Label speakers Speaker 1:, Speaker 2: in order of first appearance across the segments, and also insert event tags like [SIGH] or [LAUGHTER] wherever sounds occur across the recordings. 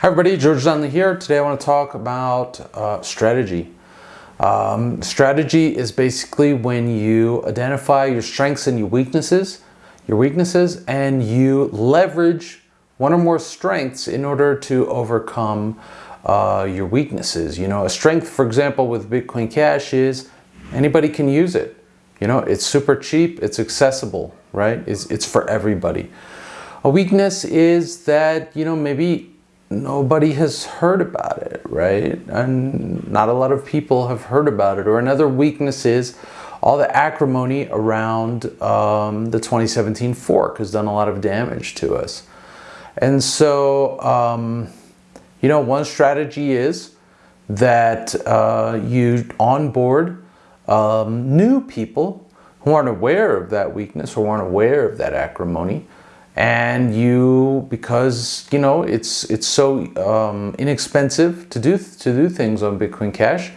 Speaker 1: Hi everybody, George Donnelly here. Today I want to talk about uh, strategy. Um, strategy is basically when you identify your strengths and your weaknesses, your weaknesses, and you leverage one or more strengths in order to overcome uh, your weaknesses. You know, a strength, for example, with Bitcoin Cash is anybody can use it. You know, it's super cheap, it's accessible, right? It's, it's for everybody. A weakness is that, you know, maybe nobody has heard about it, right? And not a lot of people have heard about it. Or another weakness is all the acrimony around um, the 2017 fork has done a lot of damage to us. And so, um, you know, one strategy is that uh, you onboard um, new people who aren't aware of that weakness or aren't aware of that acrimony and you because you know it's it's so um, inexpensive to do to do things on Bitcoin Cash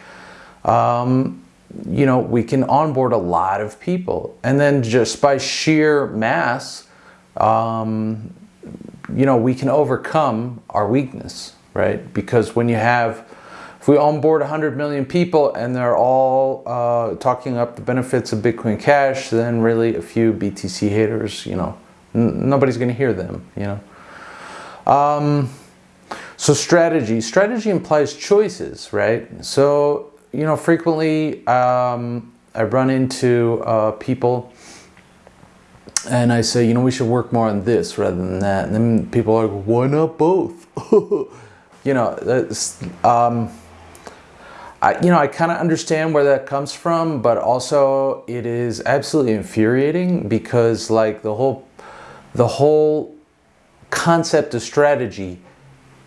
Speaker 1: um, you know we can onboard a lot of people. And then just by sheer mass um, you know we can overcome our weakness right? Because when you have if we onboard 100 million people and they're all uh, talking up the benefits of Bitcoin Cash then really a few BTC haters you know nobody's going to hear them, you know. Um, so strategy. Strategy implies choices, right? So, you know, frequently um, I run into uh, people and I say, you know, we should work more on this rather than that. And then people are like, why not both? [LAUGHS] you know, um, I, you know, I kind of understand where that comes from, but also it is absolutely infuriating because like the whole the whole concept of strategy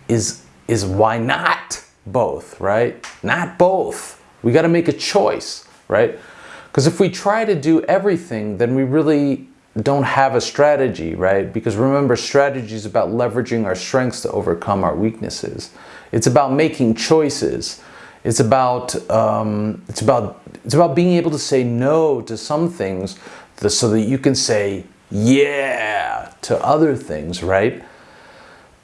Speaker 1: is is why not both, right? Not both. We got to make a choice, right? Because if we try to do everything, then we really don't have a strategy, right? Because remember, strategy is about leveraging our strengths to overcome our weaknesses. It's about making choices. It's about um, it's about it's about being able to say no to some things, so that you can say yeah to other things, right?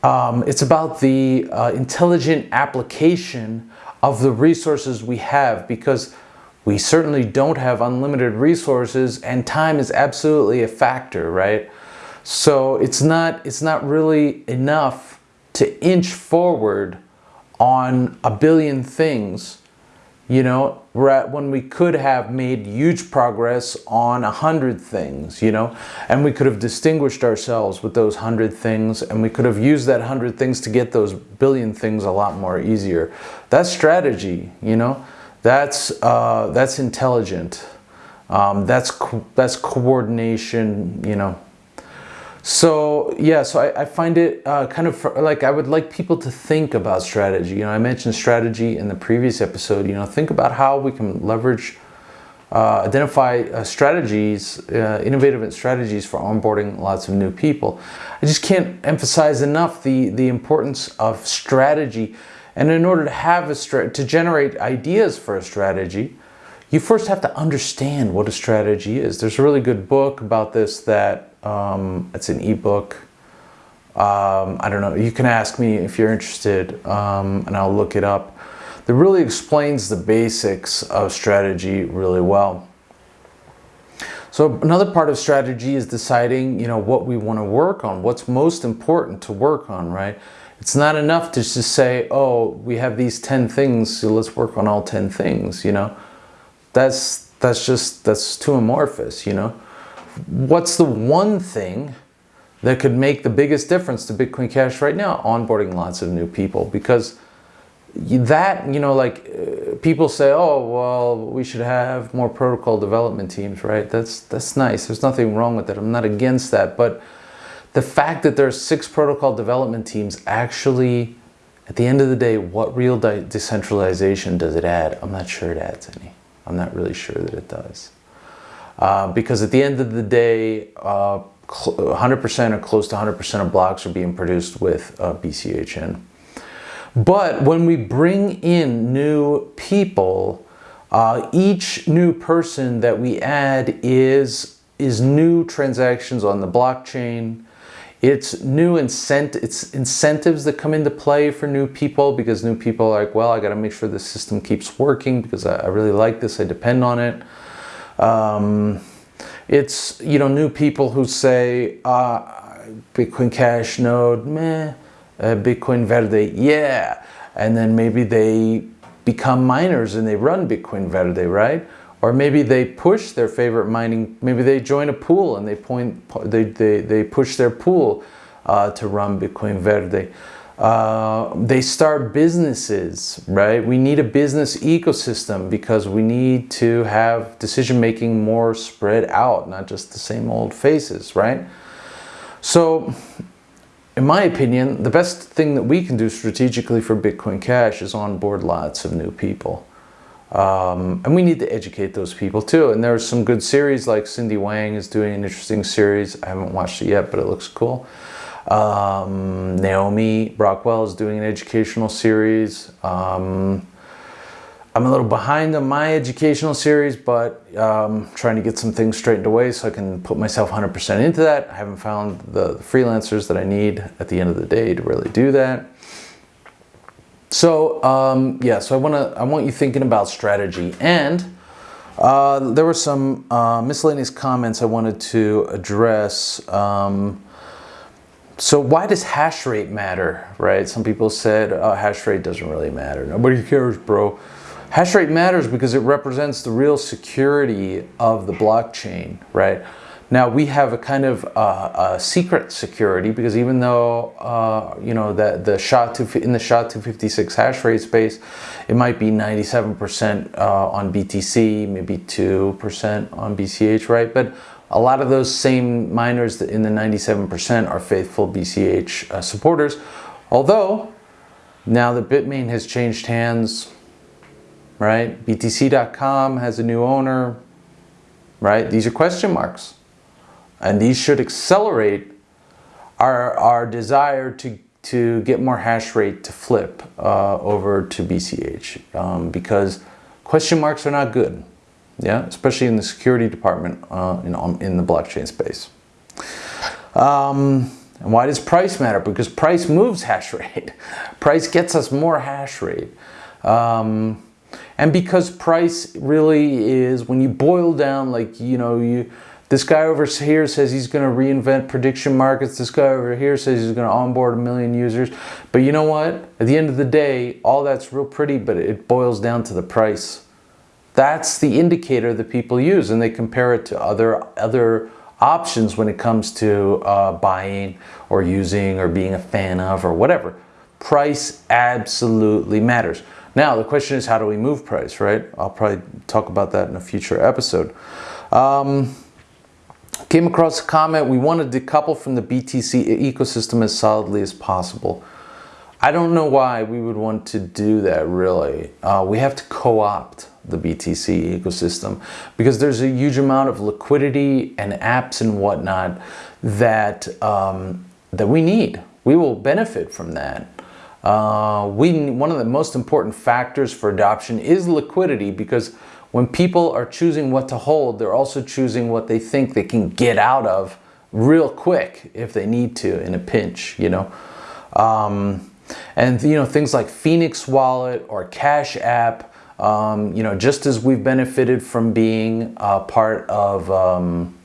Speaker 1: Um, it's about the uh, intelligent application of the resources we have because we certainly don't have unlimited resources and time is absolutely a factor, right? So it's not, it's not really enough to inch forward on a billion things you know, when we could have made huge progress on a hundred things, you know, and we could have distinguished ourselves with those hundred things and we could have used that hundred things to get those billion things a lot more easier. That's strategy, you know, that's, uh, that's intelligent. Um, that's, co that's coordination, you know, so yeah, so I, I find it uh, kind of like I would like people to think about strategy. You know, I mentioned strategy in the previous episode. You know, think about how we can leverage, uh, identify uh, strategies, uh, innovative strategies for onboarding lots of new people. I just can't emphasize enough the the importance of strategy. And in order to have a to generate ideas for a strategy, you first have to understand what a strategy is. There's a really good book about this that um, it's an ebook. Um, I don't know. You can ask me if you're interested um, and I'll look it up. That really explains the basics of strategy really well. So another part of strategy is deciding, you know, what we want to work on, what's most important to work on, right? It's not enough to just say, oh, we have these 10 things, so let's work on all 10 things, you know? That's, that's just, that's too amorphous, you know? what's the one thing that could make the biggest difference to Bitcoin Cash right now? Onboarding lots of new people because that, you know, like uh, people say, oh, well, we should have more protocol development teams, right? That's, that's nice. There's nothing wrong with it. I'm not against that. But the fact that there's six protocol development teams actually, at the end of the day, what real decentralization does it add? I'm not sure it adds any. I'm not really sure that it does. Uh, because at the end of the day, 100% uh, or close to 100% of blocks are being produced with uh, BCHN. But when we bring in new people, uh, each new person that we add is, is new transactions on the blockchain, It's new incent it's incentives that come into play for new people because new people are like, well, I got to make sure the system keeps working because I, I, really like this. I depend on it. Um, it's, you know, new people who say, uh, Bitcoin Cash node, meh, uh, Bitcoin Verde, yeah. And then maybe they become miners and they run Bitcoin Verde, right? Or maybe they push their favorite mining, maybe they join a pool and they point, they, they, they push their pool uh, to run Bitcoin Verde. Uh, they start businesses, right? We need a business ecosystem because we need to have decision making more spread out, not just the same old faces, right? So in my opinion, the best thing that we can do strategically for Bitcoin Cash is onboard lots of new people. Um, and we need to educate those people too. And there's some good series like Cindy Wang is doing an interesting series. I haven't watched it yet, but it looks cool. Um, Naomi Brockwell is doing an educational series. Um, I'm a little behind on my educational series, but um, trying to get some things straightened away so I can put myself 100% into that. I haven't found the, the freelancers that I need at the end of the day to really do that. So um, yeah, so I want to I want you thinking about strategy and uh, there were some uh, miscellaneous comments I wanted to address. Um, so why does hash rate matter, right? Some people said oh, hash rate doesn't really matter. Nobody cares, bro. Hash rate matters because it represents the real security of the blockchain, right? Now we have a kind of uh, a secret security because even though uh, you know that the SHA in the SHA 256 hash rate space, it might be 97% uh, on BTC, maybe 2% on BCH, right? But a lot of those same miners in the 97% are faithful BCH uh, supporters. Although now that Bitmain has changed hands, right? BTC.com has a new owner, right? These are question marks. And these should accelerate our, our desire to, to get more hash rate to flip uh, over to BCH um, because question marks are not good. Yeah, especially in the security department uh, in, in the blockchain space. Um, and why does price matter? Because price moves hash rate. [LAUGHS] price gets us more hash rate. Um, and because price really is, when you boil down, like, you know, you this guy over here says he's going to reinvent prediction markets. This guy over here says he's going to onboard a million users. But you know what? At the end of the day, all that's real pretty, but it boils down to the price. That's the indicator that people use, and they compare it to other other options when it comes to uh, buying or using or being a fan of or whatever. Price absolutely matters. Now, the question is, how do we move price, right? I'll probably talk about that in a future episode. Um, came across a comment, we want to decouple from the BTC ecosystem as solidly as possible. I don't know why we would want to do that, really. Uh, we have to co-opt the BTC ecosystem because there's a huge amount of liquidity and apps and whatnot that, um, that we need. We will benefit from that. Uh, we, one of the most important factors for adoption is liquidity because when people are choosing what to hold, they're also choosing what they think they can get out of real quick if they need to in a pinch, you know. Um, and you know, things like Phoenix Wallet or Cash App, um, you know, just as we've benefited from being a part of um,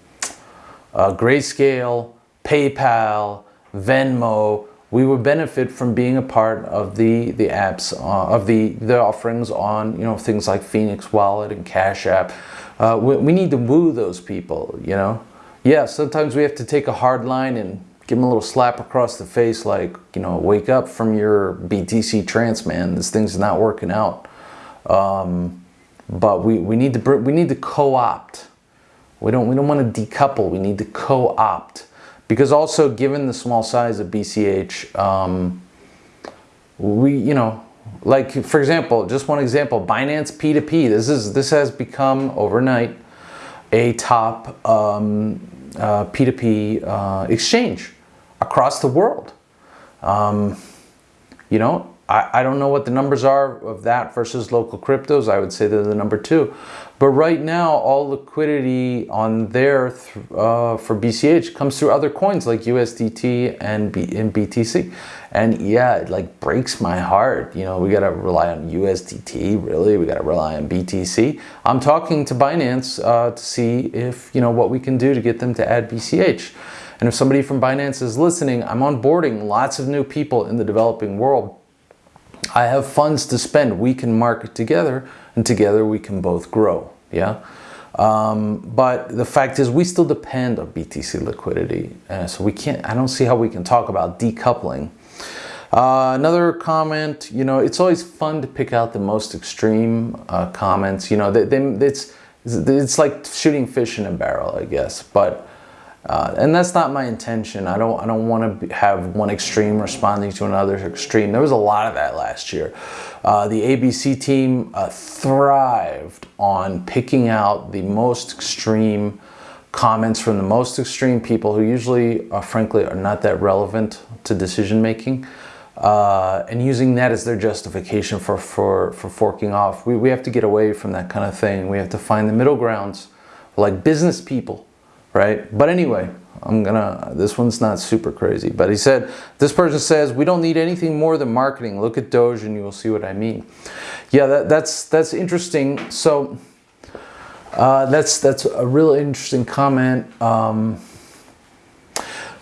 Speaker 1: uh, Grayscale, PayPal, Venmo, we would benefit from being a part of the the apps uh, of the the offerings on you know things like Phoenix Wallet and Cash App. Uh, we, we, need to woo those people, you know. Yeah, sometimes we have to take a hard line and give them a little slap across the face, like you know, wake up from your BTC trance, man. This thing's not working out. Um, but we, we need to we need to co-opt. We don't we don't want to decouple. We need to co-opt. Because also given the small size of BCH, um, we, you know, like for example, just one example, Binance P2P, this is this has become overnight a top um, uh, P2P uh, exchange across the world. Um, you know, I, I don't know what the numbers are of that versus local cryptos. I would say they're the number two. But right now, all liquidity on there uh, for BCH comes through other coins like USDT and, B and BTC. And yeah, it like breaks my heart. You know, we got to rely on USDT, really? We got to rely on BTC. I'm talking to Binance uh, to see if, you know, what we can do to get them to add BCH. And if somebody from Binance is listening, I'm onboarding lots of new people in the developing world. I have funds to spend. We can market together and together we can both grow. Yeah. Um, but the fact is we still depend on BTC liquidity. Uh, so we can't, I don't see how we can talk about decoupling. Uh, another comment, you know, it's always fun to pick out the most extreme uh, comments. You know, they, they, it's, it's like shooting fish in a barrel, I guess. But uh, and that's not my intention. I don't, I don't want to have one extreme responding to another extreme. There was a lot of that last year. Uh, the ABC team uh, thrived on picking out the most extreme comments from the most extreme people who usually, uh, frankly, are not that relevant to decision making. Uh, and using that as their justification for, for, for forking off. We, we have to get away from that kind of thing. We have to find the middle grounds like business people right? But anyway, I'm gonna, this one's not super crazy, but he said, this person says, we don't need anything more than marketing. Look at Doge and you will see what I mean. Yeah, that, that's, that's interesting. So uh, that's, that's a really interesting comment. Um,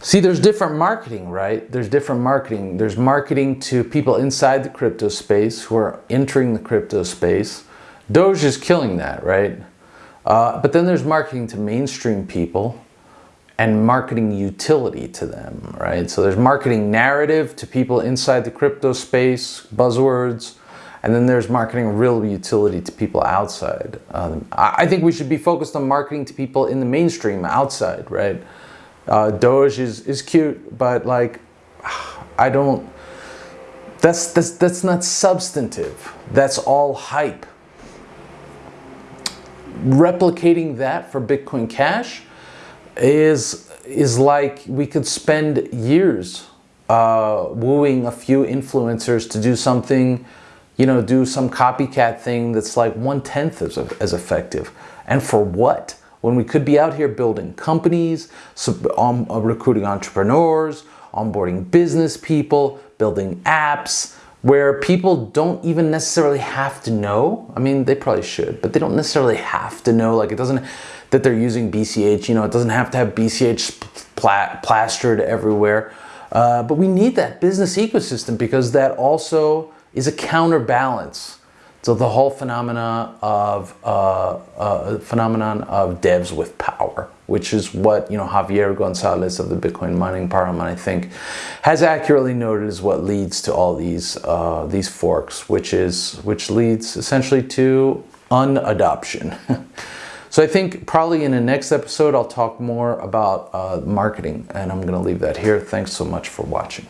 Speaker 1: see, there's different marketing, right? There's different marketing. There's marketing to people inside the crypto space who are entering the crypto space. Doge is killing that, right? Uh, but then there's marketing to mainstream people and marketing utility to them, right? So there's marketing narrative to people inside the crypto space, buzzwords, and then there's marketing real utility to people outside. Um, I think we should be focused on marketing to people in the mainstream outside, right? Uh, Doge is, is cute, but like, [SIGHS] I don't, that's, that's, that's not substantive. That's all hype replicating that for Bitcoin Cash is, is like we could spend years uh, wooing a few influencers to do something, you know, do some copycat thing that's like one-tenth as, as effective. And for what? When we could be out here building companies, um, recruiting entrepreneurs, onboarding business people, building apps, where people don't even necessarily have to know. I mean, they probably should, but they don't necessarily have to know. Like it doesn't, that they're using BCH, you know, it doesn't have to have BCH pla plastered everywhere. Uh, but we need that business ecosystem because that also is a counterbalance so the whole phenomena of uh, uh, phenomenon of devs with power, which is what you know Javier Gonzalez of the Bitcoin Mining Parliament, I think, has accurately noted is what leads to all these uh, these forks, which is which leads essentially to unadoption. [LAUGHS] so I think probably in the next episode I'll talk more about uh, marketing, and I'm going to leave that here. Thanks so much for watching.